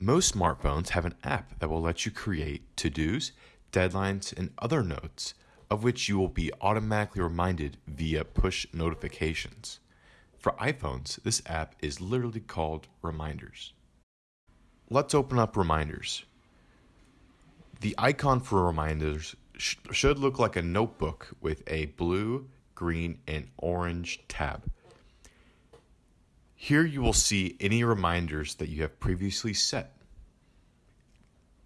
Most smartphones have an app that will let you create to dos, deadlines, and other notes, of which you will be automatically reminded via push notifications. For iPhones, this app is literally called Reminders. Let's open up Reminders. The icon for Reminders sh- should look like a notebook with a blue, green, and orange tab. Here you will see any reminders that you have previously set.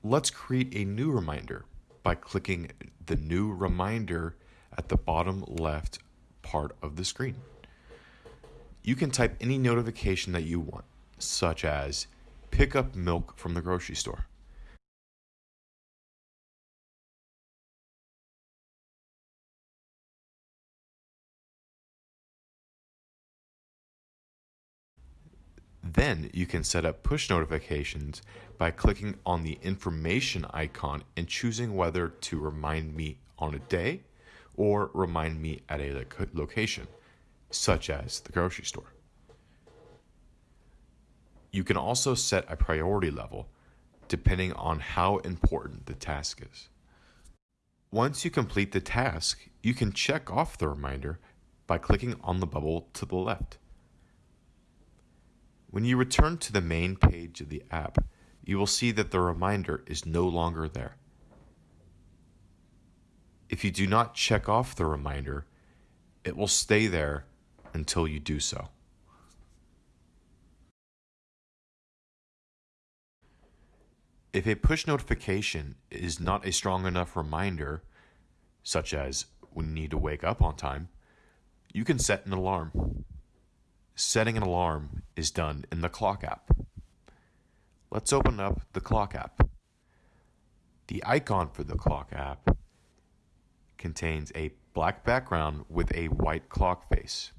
Let's create a new reminder by clicking the new reminder at the bottom left part of the screen. You can type any notification that you want, such as pick up milk from the grocery store. Then you can set up push notifications by clicking on the information icon and choosing whether to remind me on a day or remind me at a location, such as the grocery store. You can also set a priority level depending on how important the task is. Once you complete the task, you can check off the reminder by clicking on the bubble to the left. When you return to the main page of the app, you will see that the reminder is no longer there. If you do not check off the reminder, it will stay there until you do so. If a push notification is not a strong enough reminder, such as when you need to wake up on time, you can set an alarm. Setting an alarm is done in the clock app. Let's open up the clock app. The icon for the clock app contains a black background with a white clock face.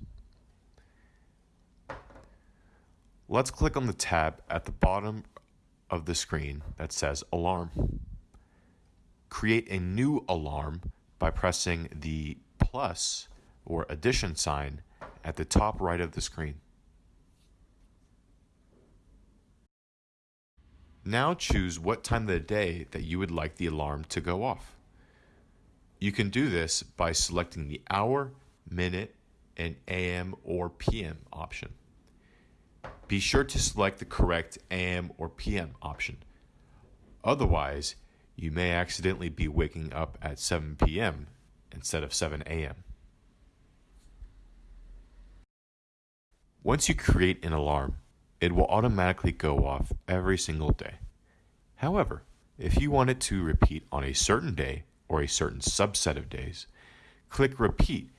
Let's click on the tab at the bottom of the screen that says Alarm. Create a new alarm by pressing the plus or addition sign at the top right of the screen. Now choose what time of the day that you would like the alarm to go off. You can do this by selecting the hour, minute, and AM or PM option. Be sure to select the correct AM or PM option. Otherwise, you may accidentally be waking up at 7 p.m. instead of 7 a.m. Once you create an alarm, it will automatically go off every single day. However, if you want it to repeat on a certain day or a certain subset of days, click Repeat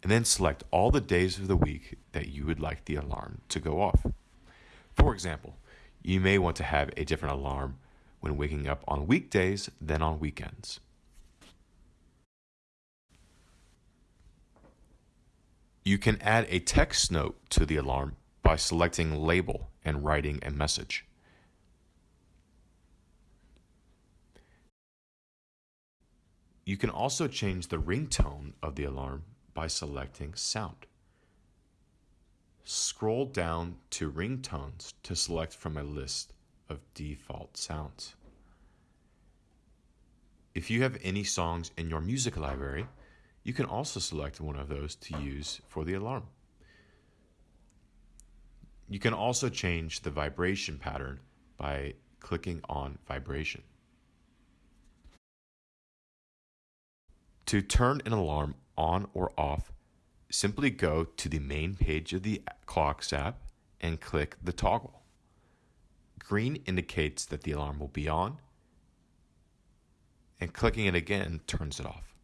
and then select all the days of the week that you would like the alarm to go off. For example, you may want to have a different alarm when waking up on weekdays than on weekends. You can add a text note to the alarm by selecting Label and writing a message. You can also change the ringtone of the alarm by selecting Sound. Scroll down to Ringtones to select from a list of default sounds. If you have any songs in your music library, you can also select one of those to use for the alarm. You can also change the vibration pattern by clicking on vibration. To turn an alarm on or off, simply go to the main page of the Clocks app and click the toggle. Green indicates that the alarm will be on, and clicking it again turns it off.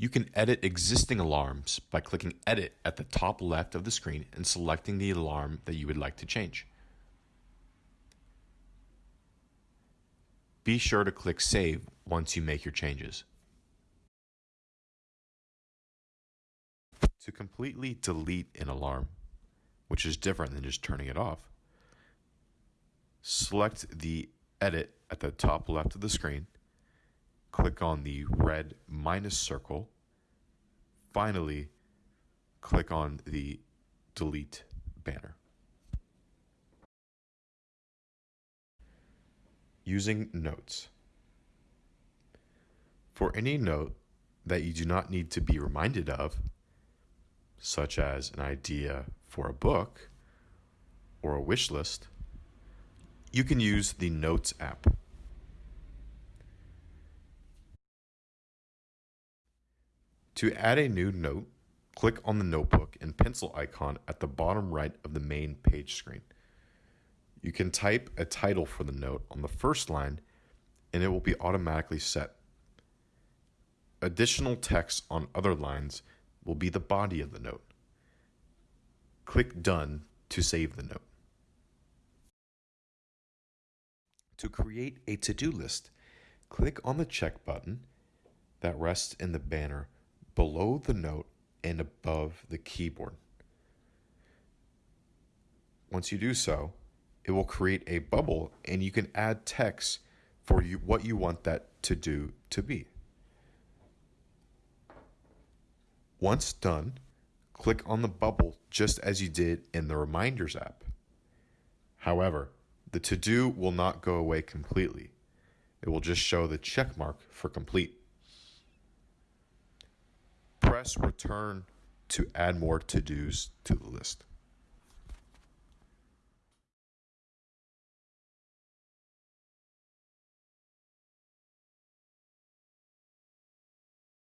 You can edit existing alarms by clicking Edit at the top left of the screen and selecting the alarm that you would like to change. Be sure to click Save once you make your changes. To completely delete an alarm, which is different than just turning it off, select the Edit at the top left of the screen click on the red minus circle. Finally, click on the delete banner. Using notes. For any note that you do not need to be reminded of, such as an idea for a book or a wish list, you can use the Notes app. To add a new note, click on the notebook and pencil icon at the bottom right of the main page screen. You can type a title for the note on the first line and it will be automatically set. Additional text on other lines will be the body of the note. Click Done to save the note. To create a to do list, click on the check button that rests in the banner below the note and above the keyboard. Once you do so, it will create a bubble and you can add text for you, what you want that to do to be. Once done, click on the bubble just as you did in the Reminders app. However, the to do will not go away completely. It will just show the check mark for complete. Press return to add more to dos to the list.